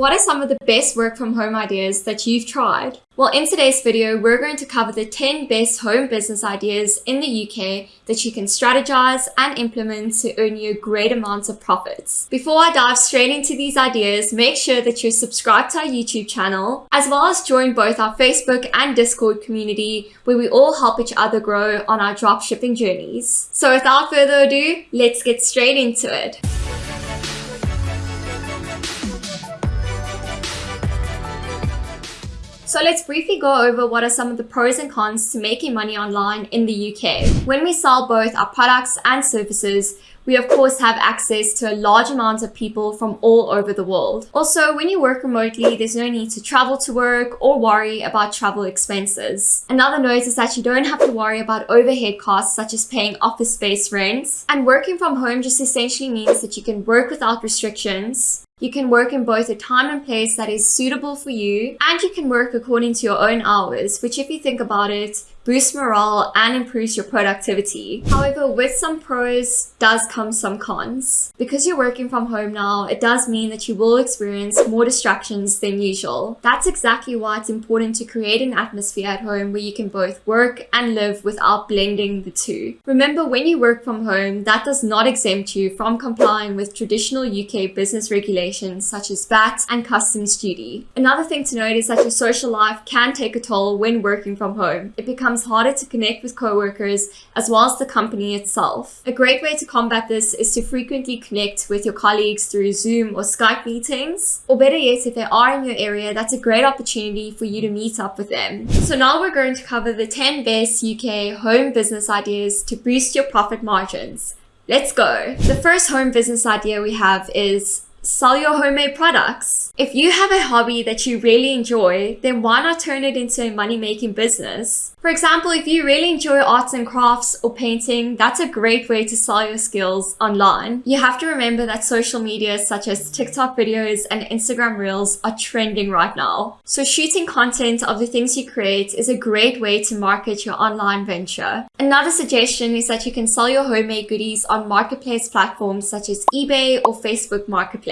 What are some of the best work from home ideas that you've tried? Well, in today's video, we're going to cover the 10 best home business ideas in the UK that you can strategize and implement to earn you great amounts of profits. Before I dive straight into these ideas, make sure that you're subscribed to our YouTube channel, as well as join both our Facebook and Discord community, where we all help each other grow on our dropshipping journeys. So without further ado, let's get straight into it. So let's briefly go over what are some of the pros and cons to making money online in the UK. When we sell both our products and services, we of course have access to a large amount of people from all over the world. Also, when you work remotely, there's no need to travel to work or worry about travel expenses. Another note is that you don't have to worry about overhead costs such as paying office space rents. And working from home just essentially means that you can work without restrictions, you can work in both a time and place that is suitable for you, and you can work according to your own hours, which if you think about it, boosts morale and improves your productivity. However, with some pros does come some cons. Because you're working from home now, it does mean that you will experience more distractions than usual. That's exactly why it's important to create an atmosphere at home where you can both work and live without blending the two. Remember, when you work from home, that does not exempt you from complying with traditional UK business regulations such as VAT and customs duty. Another thing to note is that your social life can take a toll when working from home. It becomes becomes harder to connect with coworkers as well as the company itself. A great way to combat this is to frequently connect with your colleagues through Zoom or Skype meetings. Or better yet, if they are in your area, that's a great opportunity for you to meet up with them. So now we're going to cover the 10 best UK home business ideas to boost your profit margins. Let's go. The first home business idea we have is sell your homemade products. If you have a hobby that you really enjoy, then why not turn it into a money-making business? For example, if you really enjoy arts and crafts or painting, that's a great way to sell your skills online. You have to remember that social media such as TikTok videos and Instagram Reels are trending right now. So shooting content of the things you create is a great way to market your online venture. Another suggestion is that you can sell your homemade goodies on marketplace platforms such as eBay or Facebook Marketplace.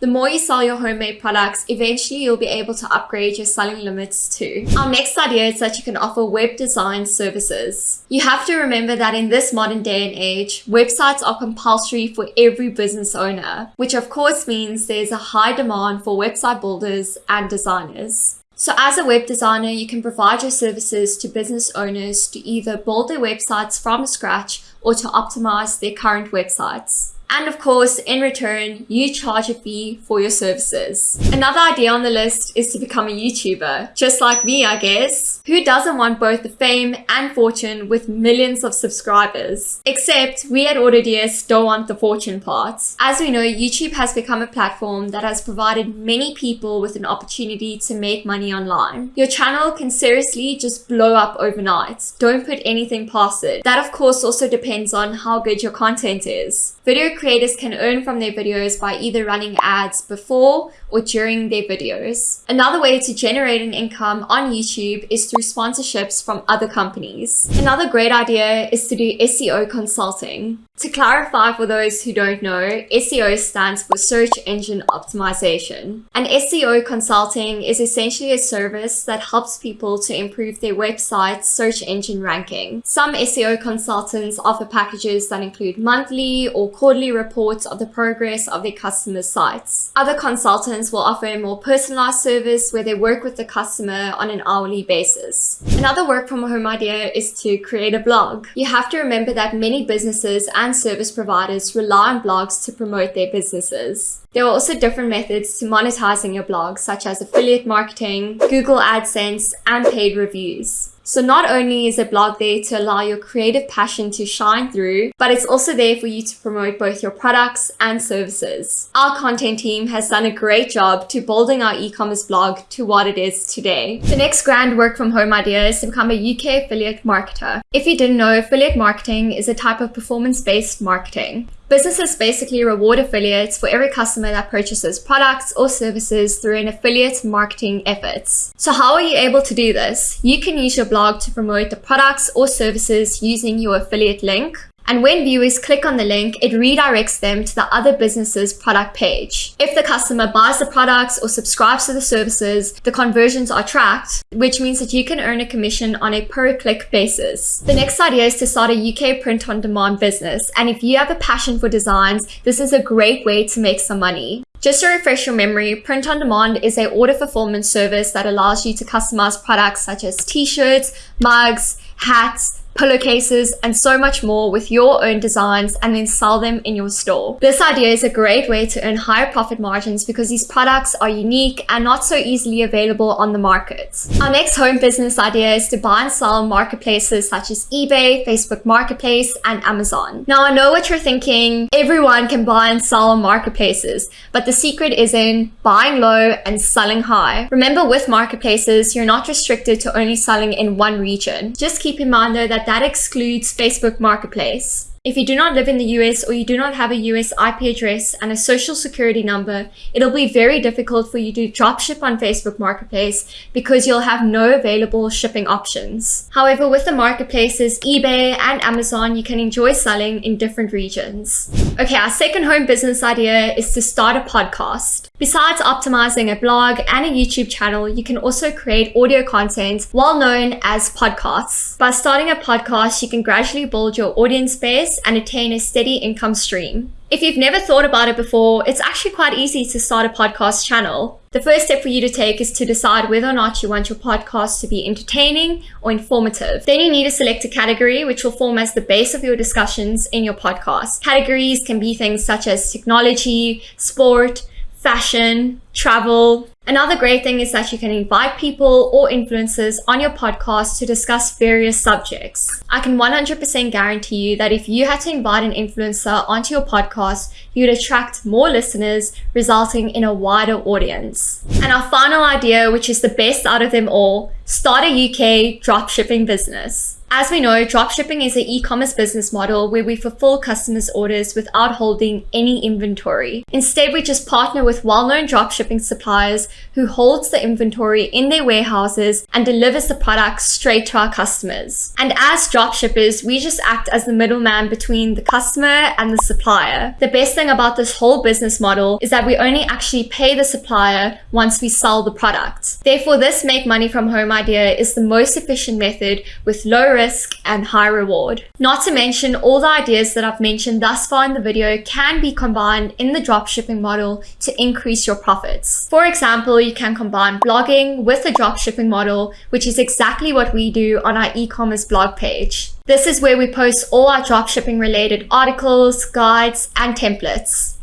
The more you sell your homemade products, eventually you'll be able to upgrade your selling limits too. Our next idea is that you can offer web web design services. You have to remember that in this modern day and age, websites are compulsory for every business owner, which of course means there's a high demand for website builders and designers. So as a web designer, you can provide your services to business owners to either build their websites from scratch or to optimize their current websites. And of course, in return, you charge a fee for your services. Another idea on the list is to become a YouTuber, just like me, I guess. Who doesn't want both the fame and fortune with millions of subscribers? Except we at AutoDS don't want the fortune part. As we know, YouTube has become a platform that has provided many people with an opportunity to make money online. Your channel can seriously just blow up overnight. Don't put anything past it. That of course also depends on how good your content is. Video creators can earn from their videos by either running ads before or during their videos. Another way to generate an income on YouTube is through sponsorships from other companies. Another great idea is to do SEO consulting. To clarify for those who don't know, SEO stands for Search Engine Optimization. And SEO consulting is essentially a service that helps people to improve their website's search engine ranking. Some SEO consultants offer packages that include monthly or quarterly reports of the progress of their customers' sites. Other consultants will offer a more personalized service where they work with the customer on an hourly basis. Another work from home idea is to create a blog. You have to remember that many businesses and and service providers rely on blogs to promote their businesses. There are also different methods to monetizing your blog, such as affiliate marketing, Google AdSense, and paid reviews. So not only is a blog there to allow your creative passion to shine through, but it's also there for you to promote both your products and services. Our content team has done a great job to building our e-commerce blog to what it is today. The next grand work from home idea is to become a UK affiliate marketer. If you didn't know, affiliate marketing is a type of performance-based marketing. Businesses basically reward affiliates for every customer that purchases products or services through an affiliate marketing efforts. So how are you able to do this? You can use your blog to promote the products or services using your affiliate link. And when viewers click on the link, it redirects them to the other business's product page. If the customer buys the products or subscribes to the services, the conversions are tracked, which means that you can earn a commission on a per click basis. The next idea is to start a UK print on demand business. And if you have a passion for designs, this is a great way to make some money. Just to refresh your memory, Print on Demand is a order fulfillment service that allows you to customize products such as t-shirts, mugs, hats, pillowcases, and so much more with your own designs and then sell them in your store. This idea is a great way to earn higher profit margins because these products are unique and not so easily available on the market. Our next home business idea is to buy and sell marketplaces such as eBay, Facebook Marketplace, and Amazon. Now I know what you're thinking, everyone can buy and sell marketplaces, but the secret is in buying low and selling high. Remember with marketplaces, you're not restricted to only selling in one region. Just keep in mind though that that excludes Facebook Marketplace. If you do not live in the US or you do not have a US IP address and a social security number, it'll be very difficult for you to dropship on Facebook Marketplace because you'll have no available shipping options. However, with the marketplaces eBay and Amazon, you can enjoy selling in different regions. Okay, our second home business idea is to start a podcast. Besides optimizing a blog and a YouTube channel, you can also create audio content well known as podcasts. By starting a podcast, you can gradually build your audience base and attain a steady income stream. If you've never thought about it before, it's actually quite easy to start a podcast channel. The first step for you to take is to decide whether or not you want your podcast to be entertaining or informative. Then you need to select a category which will form as the base of your discussions in your podcast. Categories can be things such as technology, sport, fashion, travel. Another great thing is that you can invite people or influencers on your podcast to discuss various subjects. I can 100% guarantee you that if you had to invite an influencer onto your podcast, you'd attract more listeners, resulting in a wider audience. And our final idea, which is the best out of them all, start a UK dropshipping business. As we know, dropshipping is an e-commerce business model where we fulfill customers' orders without holding any inventory. Instead, we just partner with well-known dropshipping suppliers who holds the inventory in their warehouses and delivers the products straight to our customers. And as dropshippers, we just act as the middleman between the customer and the supplier. The best thing about this whole business model is that we only actually pay the supplier once we sell the product. Therefore, this make money from home idea is the most efficient method with low risk risk and high reward. Not to mention all the ideas that I've mentioned thus far in the video can be combined in the dropshipping model to increase your profits. For example, you can combine blogging with the dropshipping model, which is exactly what we do on our e-commerce blog page. This is where we post all our dropshipping related articles, guides, and templates.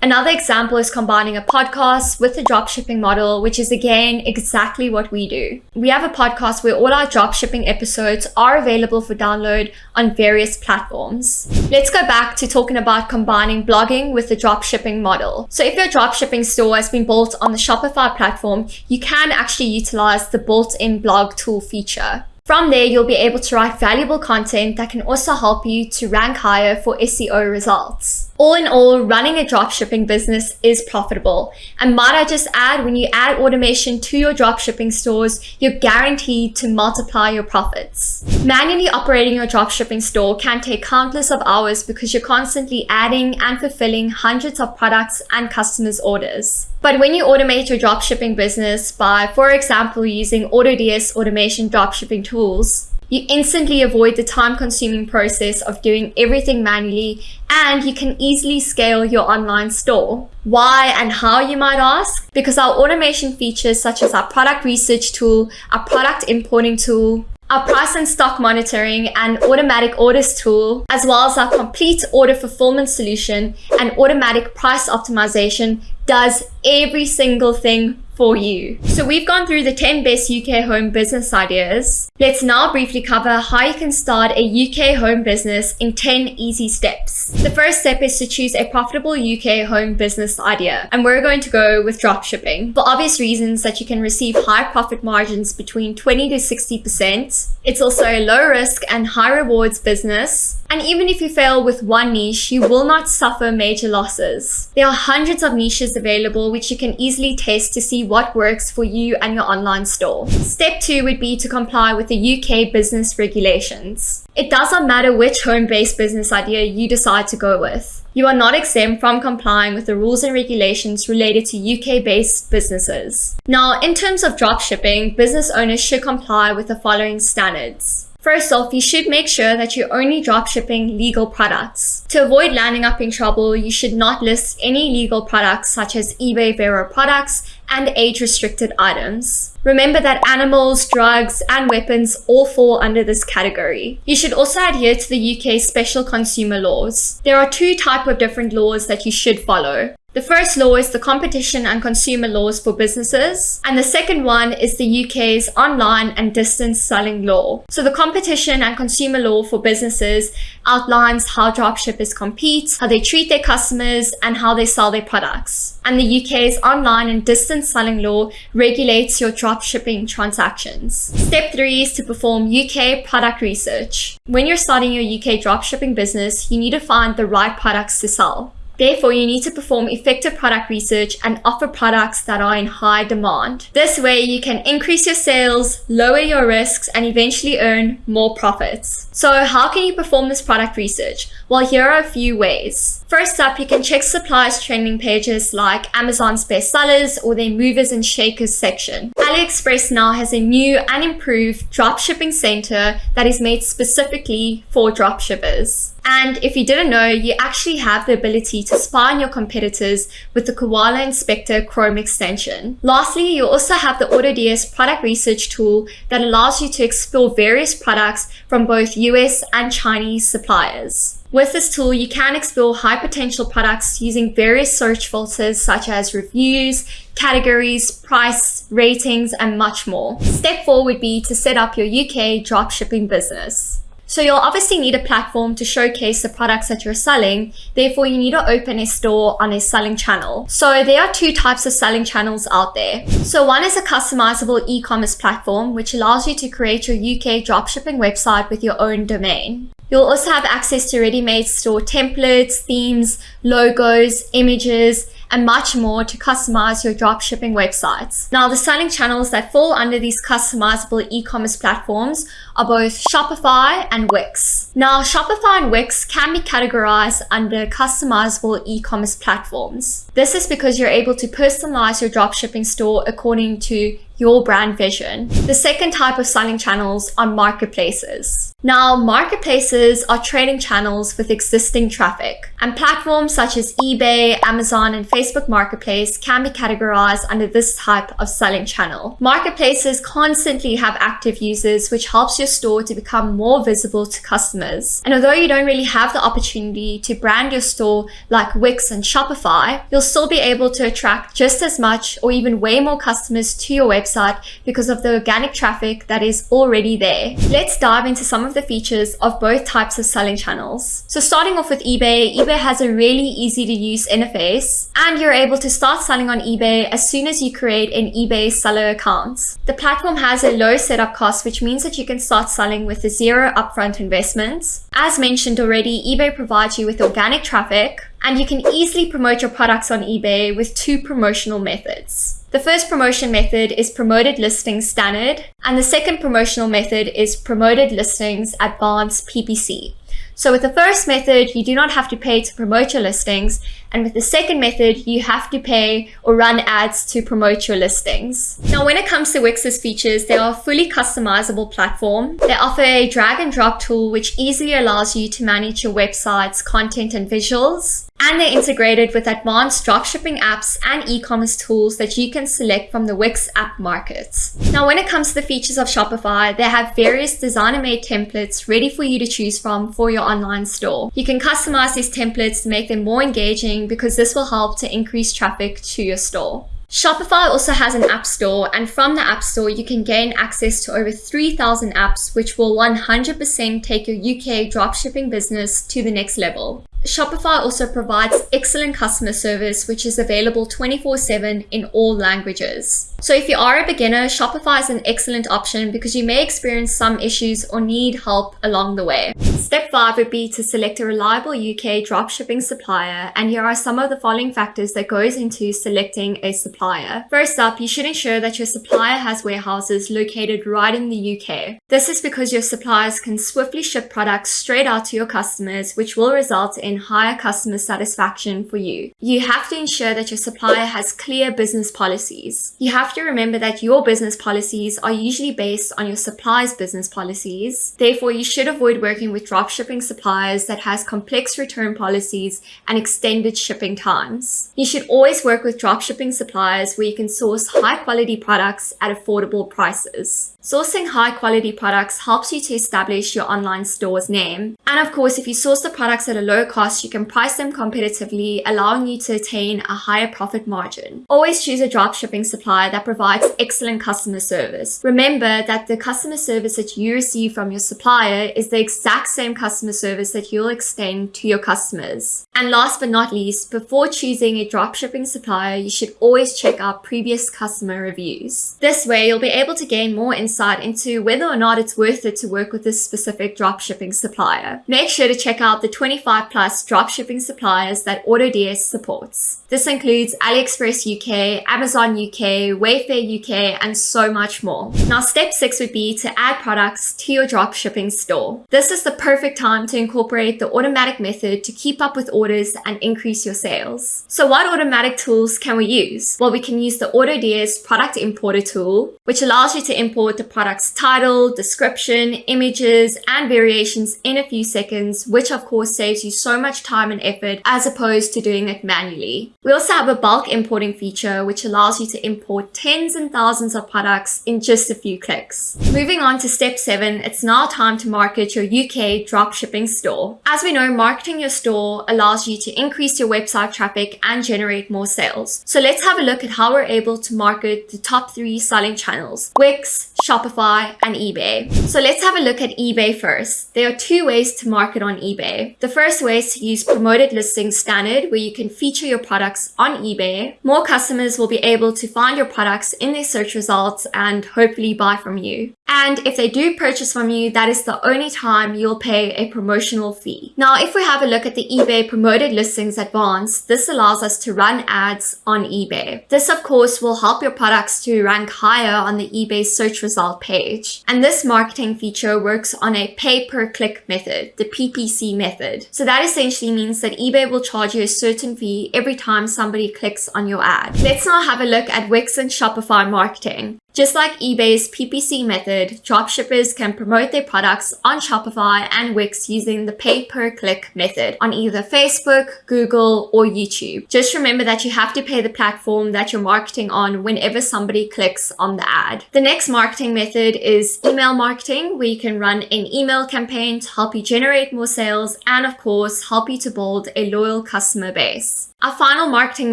Another example is combining a podcast with a dropshipping model, which is again exactly what we do. We have a podcast where all our dropshipping episodes are available for download on various platforms. Let's go back to talking about combining blogging with the dropshipping model. So if your dropshipping store has been built on the Shopify platform, you can actually utilize the built-in blog tool feature. From there, you'll be able to write valuable content that can also help you to rank higher for SEO results. All in all, running a dropshipping business is profitable. And might I just add, when you add automation to your dropshipping stores, you're guaranteed to multiply your profits. Manually operating your dropshipping store can take countless of hours because you're constantly adding and fulfilling hundreds of products and customers' orders. But when you automate your dropshipping business by, for example, using AutoDS automation dropshipping tools, you instantly avoid the time consuming process of doing everything manually and you can easily scale your online store. Why and how you might ask? Because our automation features such as our product research tool, our product importing tool, our price and stock monitoring and automatic orders tool, as well as our complete order fulfillment solution and automatic price optimization does every single thing for you. So we've gone through the 10 best UK home business ideas. Let's now briefly cover how you can start a UK home business in 10 easy steps. The first step is to choose a profitable UK home business idea. And we're going to go with dropshipping. For obvious reasons that you can receive high profit margins between 20 to 60%. It's also a low risk and high rewards business and even if you fail with one niche, you will not suffer major losses. There are hundreds of niches available which you can easily test to see what works for you and your online store. Step two would be to comply with the UK business regulations. It doesn't matter which home-based business idea you decide to go with. You are not exempt from complying with the rules and regulations related to UK-based businesses. Now, in terms of dropshipping, business owners should comply with the following standards. First off, you should make sure that you're only dropshipping legal products. To avoid landing up in trouble, you should not list any legal products such as eBay Vero products and age-restricted items. Remember that animals, drugs, and weapons all fall under this category. You should also adhere to the UK special consumer laws. There are two type of different laws that you should follow. The first law is the competition and consumer laws for businesses, and the second one is the UK's online and distance selling law. So the competition and consumer law for businesses outlines how dropshippers compete, how they treat their customers, and how they sell their products. And the UK's online and distance selling law regulates your dropshipping transactions. Step three is to perform UK product research. When you're starting your UK dropshipping business, you need to find the right products to sell. Therefore, you need to perform effective product research and offer products that are in high demand. This way, you can increase your sales, lower your risks, and eventually earn more profits. So how can you perform this product research? Well, here are a few ways. First up, you can check suppliers trending pages like Amazon's bestsellers or their movers and shakers section. AliExpress now has a new and improved dropshipping center that is made specifically for dropshippers. And if you didn't know, you actually have the ability to spy on your competitors with the Koala Inspector Chrome extension. Lastly, you also have the AutoDS product research tool that allows you to explore various products from both US and Chinese suppliers. With this tool, you can explore high potential products using various search filters such as reviews, categories, price, ratings, and much more. Step four would be to set up your UK dropshipping business. So you'll obviously need a platform to showcase the products that you're selling. Therefore, you need to open a store on a selling channel. So there are two types of selling channels out there. So one is a customizable e-commerce platform, which allows you to create your UK dropshipping website with your own domain. You'll also have access to ready-made store templates, themes, logos, images, and much more to customize your dropshipping websites. Now, the selling channels that fall under these customizable e-commerce platforms are both Shopify and Wix. Now, Shopify and Wix can be categorized under customizable e-commerce platforms. This is because you're able to personalize your dropshipping store according to your brand vision. The second type of selling channels are marketplaces. Now, marketplaces are trading channels with existing traffic, and platforms such as eBay, Amazon, and Facebook Marketplace can be categorized under this type of selling channel. Marketplaces constantly have active users, which helps your store to become more visible to customers. And although you don't really have the opportunity to brand your store like Wix and Shopify, you'll still be able to attract just as much or even way more customers to your website website because of the organic traffic that is already there. Let's dive into some of the features of both types of selling channels. So starting off with eBay, eBay has a really easy to use interface and you're able to start selling on eBay as soon as you create an eBay seller account. The platform has a low setup cost, which means that you can start selling with a zero upfront investment. As mentioned already, eBay provides you with organic traffic, and you can easily promote your products on eBay with two promotional methods. The first promotion method is promoted listings standard, and the second promotional method is promoted listings advanced PPC. So with the first method, you do not have to pay to promote your listings. And with the second method, you have to pay or run ads to promote your listings. Now, when it comes to Wix's features, they are a fully customizable platform. They offer a drag and drop tool, which easily allows you to manage your website's content and visuals and they're integrated with advanced dropshipping apps and e-commerce tools that you can select from the Wix app markets. Now, when it comes to the features of Shopify, they have various designer-made templates ready for you to choose from for your online store. You can customize these templates to make them more engaging because this will help to increase traffic to your store. Shopify also has an app store and from the app store you can gain access to over 3,000 apps which will 100% take your UK dropshipping business to the next level. Shopify also provides excellent customer service, which is available 24 7 in all languages. So, if you are a beginner, Shopify is an excellent option because you may experience some issues or need help along the way. Step 5 would be to select a reliable UK dropshipping supplier, and here are some of the following factors that goes into selecting a supplier. First up, you should ensure that your supplier has warehouses located right in the UK. This is because your suppliers can swiftly ship products straight out to your customers, which will result in higher customer satisfaction for you. You have to ensure that your supplier has clear business policies. You have to remember that your business policies are usually based on your supplier's business policies. Therefore, you should avoid working with dropshipping suppliers that has complex return policies and extended shipping times. You should always work with dropshipping suppliers where you can source high quality products at affordable prices. Sourcing high quality products helps you to establish your online store's name. And of course, if you source the products at a low cost, you can price them competitively, allowing you to attain a higher profit margin. Always choose a dropshipping supplier that provides excellent customer service. Remember that the customer service that you receive from your supplier is the exact same customer service that you'll extend to your customers. And last but not least, before choosing a dropshipping supplier, you should always check out previous customer reviews. This way, you'll be able to gain more insight into whether or not it's worth it to work with this specific dropshipping supplier. Make sure to check out the 25 plus dropshipping suppliers that AutoDS supports. This includes AliExpress UK, Amazon UK, Wayfair UK, and so much more. Now, step six would be to add products to your dropshipping store. This is the perfect time to incorporate the automatic method to keep up with orders orders and increase your sales. So what automatic tools can we use? Well, we can use the AutoDS product importer tool, which allows you to import the product's title, description, images, and variations in a few seconds, which of course saves you so much time and effort as opposed to doing it manually. We also have a bulk importing feature, which allows you to import tens and thousands of products in just a few clicks. Moving on to step seven, it's now time to market your UK dropshipping store. As we know, marketing your store allows you to increase your website traffic and generate more sales. So let's have a look at how we're able to market the top three selling channels, Wix, Shopify, and eBay. So let's have a look at eBay first. There are two ways to market on eBay. The first way is to use promoted listing standard where you can feature your products on eBay. More customers will be able to find your products in their search results and hopefully buy from you. And if they do purchase from you, that is the only time you'll pay a promotional fee. Now, if we have a look at the eBay promoted listings advanced, this allows us to run ads on eBay. This, of course, will help your products to rank higher on the eBay search result page. And this marketing feature works on a pay per click method, the PPC method. So that essentially means that eBay will charge you a certain fee every time somebody clicks on your ad. Let's now have a look at Wix and Shopify marketing. Just like eBay's PPC method, dropshippers can promote their products on Shopify and Wix using the pay per click method on either Facebook, Google, or YouTube. Just remember that you have to pay the platform that you're marketing on whenever somebody clicks on the ad. The next marketing method is email marketing, where you can run an email campaign to help you generate more sales and, of course, help you to build a loyal customer base. Our final marketing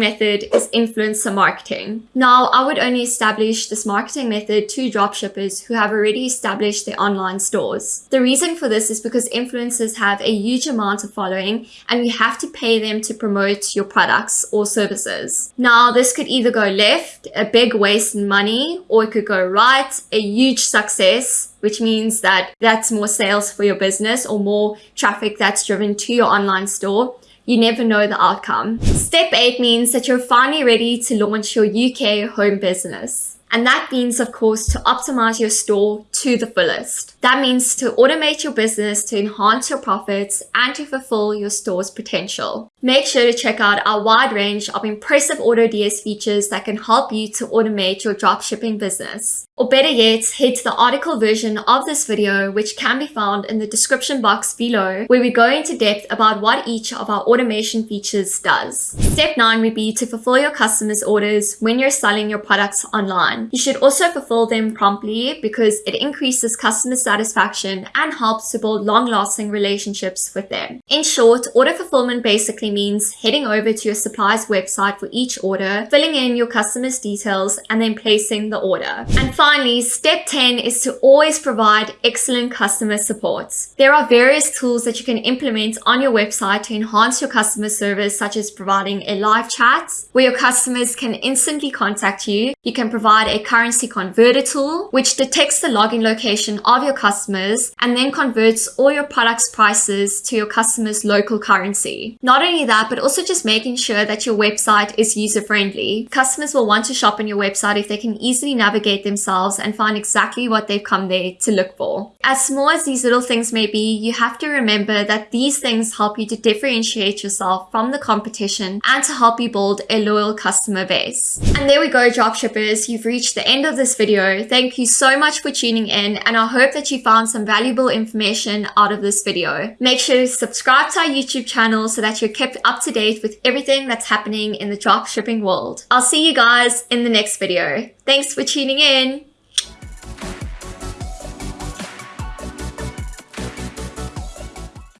method is influencer marketing. Now, I would only establish this marketing method to dropshippers who have already established their online stores. The reason for this is because influencers have a huge amount of following and you have to pay them to promote your products or services. Now, this could either go left, a big waste in money, or it could go right, a huge success, which means that that's more sales for your business or more traffic that's driven to your online store you never know the outcome. Step 8 means that you're finally ready to launch your UK home business. And that means, of course, to optimize your store to the fullest. That means to automate your business to enhance your profits and to fulfill your store's potential. Make sure to check out our wide range of impressive AutoDS features that can help you to automate your dropshipping business. Or better yet, head to the article version of this video, which can be found in the description box below, where we go into depth about what each of our automation features does. Step 9 would be to fulfill your customers' orders when you're selling your products online. You should also fulfill them promptly because it increases customer satisfaction and helps to build long-lasting relationships with them. In short, order fulfillment basically simply means heading over to your supplier's website for each order, filling in your customer's details, and then placing the order. And finally, step 10 is to always provide excellent customer support. There are various tools that you can implement on your website to enhance your customer service, such as providing a live chat where your customers can instantly contact you. You can provide a currency converter tool, which detects the login location of your customers and then converts all your products prices to your customers' local currency. Not only that, but also just making sure that your website is user friendly. Customers will want to shop on your website if they can easily navigate themselves and find exactly what they've come there to look for. As small as these little things may be, you have to remember that these things help you to differentiate yourself from the competition and to help you build a loyal customer base. And there we go, dropshippers. You've reached the end of this video. Thank you so much for tuning in and I hope that you found some valuable information out of this video. Make sure to subscribe to our YouTube channel so that you're kept up to date with everything that's happening in the dropshipping world. I'll see you guys in the next video. Thanks for tuning in.